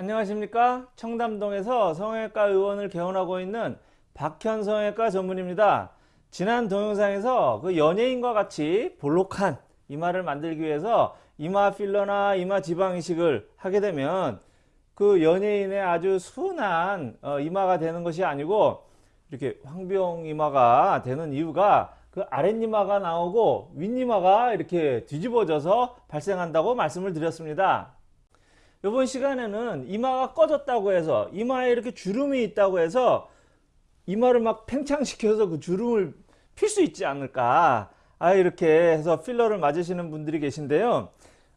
안녕하십니까 청담동에서 성형외과 의원을 개원하고 있는 박현 성형외과 전문입니다 지난 동영상에서 그 연예인과 같이 볼록한 이마를 만들기 위해서 이마 필러나 이마 지방 이식을 하게 되면 그 연예인의 아주 순한 어, 이마가 되는 것이 아니고 이렇게 황비용 이마가 되는 이유가 그 아랫이마가 나오고 윗이마가 이렇게 뒤집어져서 발생한다고 말씀을 드렸습니다. 이번 시간에는 이마가 꺼졌다고 해서 이마에 이렇게 주름이 있다고 해서 이마를 막 팽창시켜서 그 주름을 필 수 있지 않을까. 아 이렇게 해서 필러를 맞으시는 분들이 계신데요.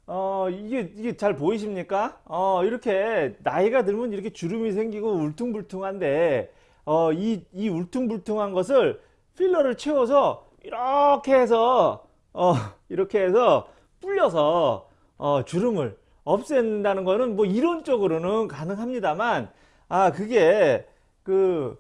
어 이게 이게 잘 보이십니까? 어 이렇게 나이가 들면 이렇게 주름이 생기고 울퉁불퉁한데 어이 이 울퉁불퉁한 것을 필러를 채워서 이렇게 해서 어 이렇게 해서 불려서 어 주름을 없앤다는 거는 뭐 이론적으로는 가능합니다만 아 그게 그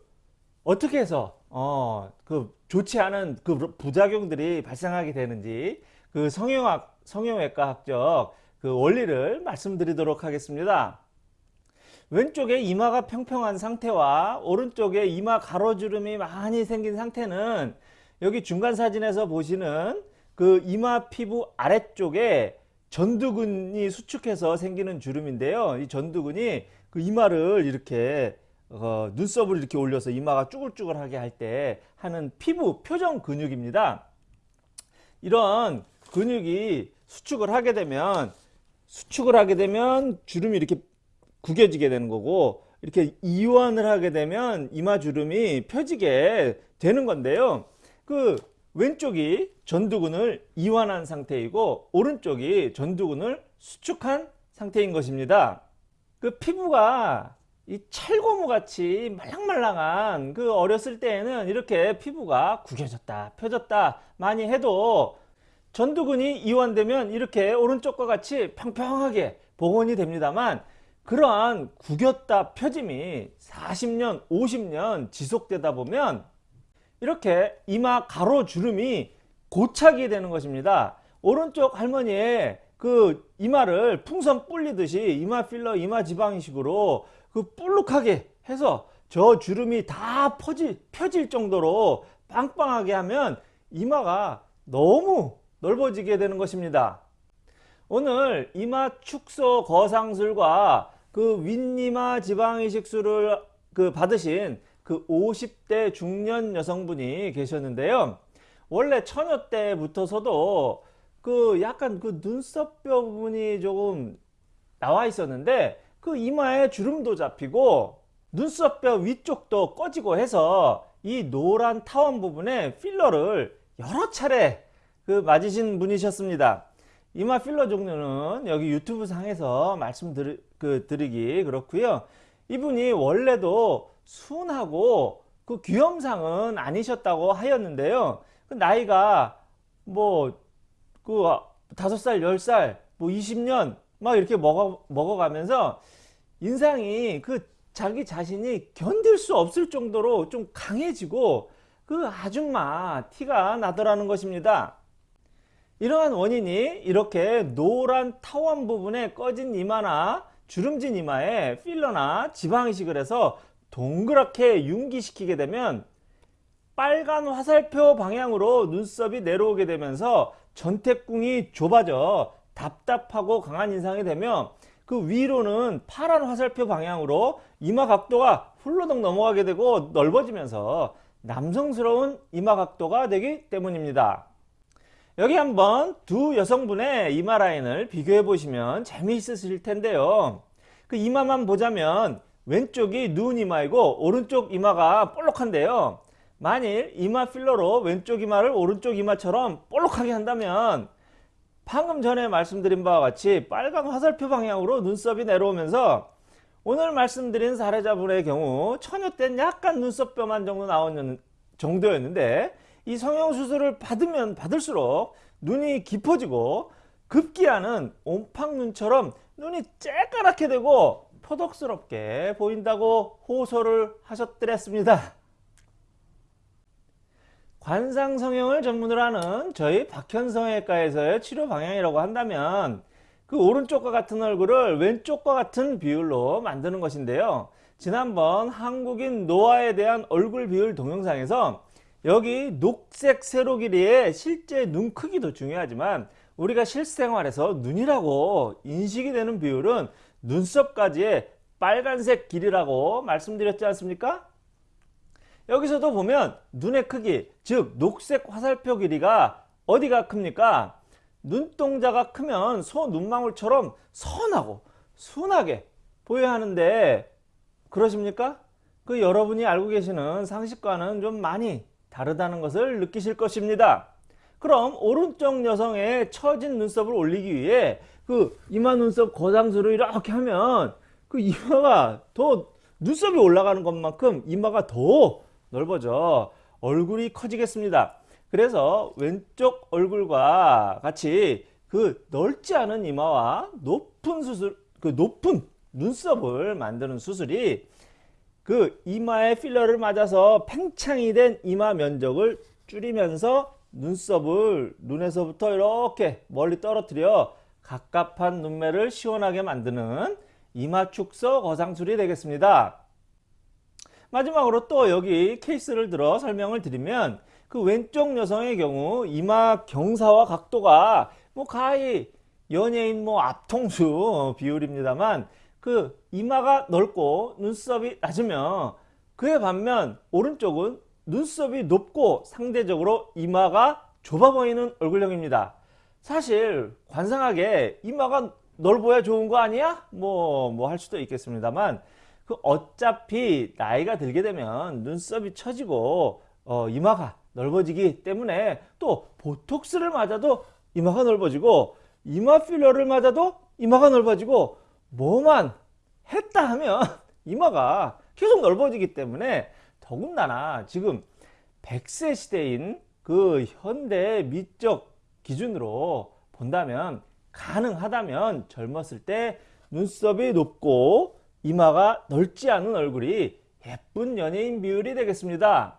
어떻게 해서 어 그 좋지 않은 그 부작용들이 발생하게 되는지 그 성형학 성형외과 학적 그 원리를 말씀드리도록 하겠습니다. 왼쪽에 이마가 평평한 상태와 오른쪽에 이마 가로주름이 많이 생긴 상태는 여기 중간 사진에서 보시는 그 이마 피부 아래쪽에 전두근이 수축해서 생기는 주름인데요. 이 전두근이 그 이마를 이렇게 어, 눈썹을 이렇게 올려서 이마가 쭈글쭈글하게 할 때 하는 피부 표정 근육입니다. 이런 근육이 수축을 하게 되면 수축을 하게 되면 주름이 이렇게 구겨지게 되는 거고 이렇게 이완을 하게 되면 이마 주름이 펴지게 되는 건데요. 그 왼쪽이 전두근을 이완한 상태이고 오른쪽이 전두근을 수축한 상태인 것입니다. 그 피부가 이 찰고무 같이 말랑말랑한 그 어렸을 때에는 이렇게 피부가 구겨졌다 펴졌다 많이 해도 전두근이 이완되면 이렇게 오른쪽과 같이 평평하게 복원이 됩니다만 그러한 구겼다 펴짐이 40년 50년 지속되다 보면 이렇게 이마 가로주름이 고착이 되는 것입니다. 오른쪽 할머니의 그 이마를 풍선 불리듯이 이마 필러 이마 지방이식으로 그 볼록하게 해서 저 주름이 다 퍼질, 펴질 정도로 빵빵하게 하면 이마가 너무 넓어지게 되는 것입니다. 오늘 이마 축소 거상술과 그 윗이마 지방이식술을 그 받으신 그 50대 중년 여성분이 계셨는데요. 원래 처녀 때부터서도 그 약간 그 눈썹뼈 부분이 조금 나와 있었는데 그 이마에 주름도 잡히고 눈썹뼈 위쪽도 꺼지고 해서 이 노란 타원 부분에 필러를 여러 차례 그 맞으신 분이셨습니다. 이마 필러 종류는 여기 유튜브 상에서 말씀드리기 그렇고요. 이분이 원래도 순하고 그 귀염상은 아니셨다고 하였는데요. 그 나이가 뭐 그 다섯 살, 열 살, 뭐 20년 막 이렇게 먹어 먹어가면서 인상이 그 자기 자신이 견딜 수 없을 정도로 좀 강해지고 그 아줌마 티가 나더라는 것입니다. 이러한 원인이 이렇게 노란 타원 부분에 꺼진 이마나 주름진 이마에 필러나 지방이식을 해서 동그랗게 융기시키게 되면 빨간 화살표 방향으로 눈썹이 내려오게 되면서 전태궁이 좁아져 답답하고 강한 인상이 되며 그 위로는 파란 화살표 방향으로 이마 각도가 훌러덩 넘어가게 되고 넓어지면서 남성스러운 이마 각도가 되기 때문입니다. 여기 한번 두 여성분의 이마 라인을 비교해 보시면 재미있으실 텐데요. 그 이마만 보자면 왼쪽이 누운 이마이고 오른쪽 이마가 볼록한데요. 만일 이마 필러로 왼쪽 이마를 오른쪽 이마처럼 볼록하게 한다면 방금 전에 말씀드린 바와 같이 빨간 화살표 방향으로 눈썹이 내려오면서 오늘 말씀드린 사례자분의 경우 처녀 때는 약간 눈썹뼈만 정도 나오는 정도였는데 이 성형수술을 받으면 받을수록 눈이 깊어지고 급기야는 옴팡눈처럼 눈이 쬐까랗게 되고 표독스럽게 보인다고 호소를 하셨더랬습니다. 관상성형을 전문으로 하는 저희 박현성외과에서의 치료 방향이라고 한다면 그 오른쪽과 같은 얼굴을 왼쪽과 같은 비율로 만드는 것인데요. 지난번 한국인 노아에 대한 얼굴 비율 동영상에서 여기 녹색 세로 길이의 실제 눈 크기도 중요하지만 우리가 실생활에서 눈이라고 인식이 되는 비율은 눈썹까지의 빨간색 길이라고 말씀드렸지 않습니까? 여기서도 보면 눈의 크기, 즉 녹색 화살표 길이가 어디가 큽니까? 눈동자가 크면 소 눈망울처럼 선하고 순하게 보여야 하는데 그러십니까? 그 여러분이 알고 계시는 상식과는 좀 많이 다르다는 것을 느끼실 것입니다. 그럼 오른쪽 여성의 처진 눈썹을 올리기 위해 그 이마 눈썹 거상수를 이렇게 하면 그 이마가 더 눈썹이 올라가는 것만큼 이마가 더 넓어져 얼굴이 커지겠습니다. 그래서 왼쪽 얼굴과 같이 그 넓지 않은 이마와 높은 수술, 그 높은 눈썹을 만드는 수술이 그 이마에 필러를 맞아서 팽창이 된 이마 면적을 줄이면서 눈썹을 눈에서부터 이렇게 멀리 떨어뜨려 갑갑한 눈매를 시원하게 만드는 이마 축소 거상술이 되겠습니다. 마지막으로 또 여기 케이스를 들어 설명을 드리면 그 왼쪽 여성의 경우 이마 경사와 각도가 뭐 가히 연예인 뭐 앞통수 비율입니다만 그 이마가 넓고 눈썹이 낮으면 그에 반면 오른쪽은 눈썹이 높고 상대적으로 이마가 좁아 보이는 얼굴형입니다. 사실 관상하게 이마가 넓어야 좋은 거 아니야? 뭐 뭐 할 수도 있겠습니다만 그 어차피 나이가 들게 되면 눈썹이 처지고 어, 이마가 넓어지기 때문에 또 보톡스를 맞아도 이마가 넓어지고 이마 필러를 맞아도 이마가 넓어지고 뭐만 했다 하면 이마가 계속 넓어지기 때문에 더군다나 지금 100세 시대인 그 현대 미적 기준으로 본다면 가능하다면 젊었을 때 눈썹이 높고 이마가 넓지 않은 얼굴이 예쁜 연예인 비율이 되겠습니다.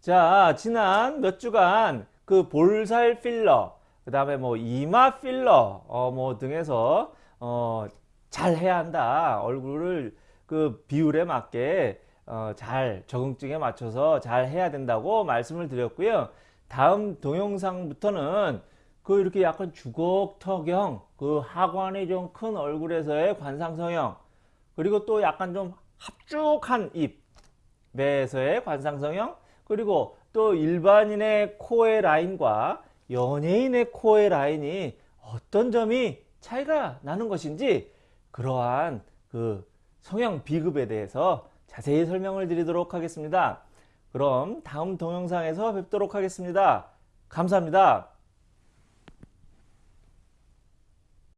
자, 지난 몇 주간 그 볼살 필러, 그 다음에 뭐 이마 필러, 어, 뭐 등에서, 어, 잘 해야 한다. 얼굴을 그 비율에 맞게, 어, 잘 적응증에 맞춰서 잘 해야 된다고 말씀을 드렸고요. 다음 동영상부터는 그 이렇게 약간 주걱턱형, 그 하관이 좀 큰 얼굴에서의 관상성형, 그리고 또 약간 좀 합죽한 입에서의 관상성형, 그리고 또 일반인의 코의 라인과 연예인의 코의 라인이 어떤 점이 차이가 나는 것인지 그러한 그 성형 비급에 대해서 자세히 설명을 드리도록 하겠습니다. 그럼 다음 동영상에서 뵙도록 하겠습니다. 감사합니다.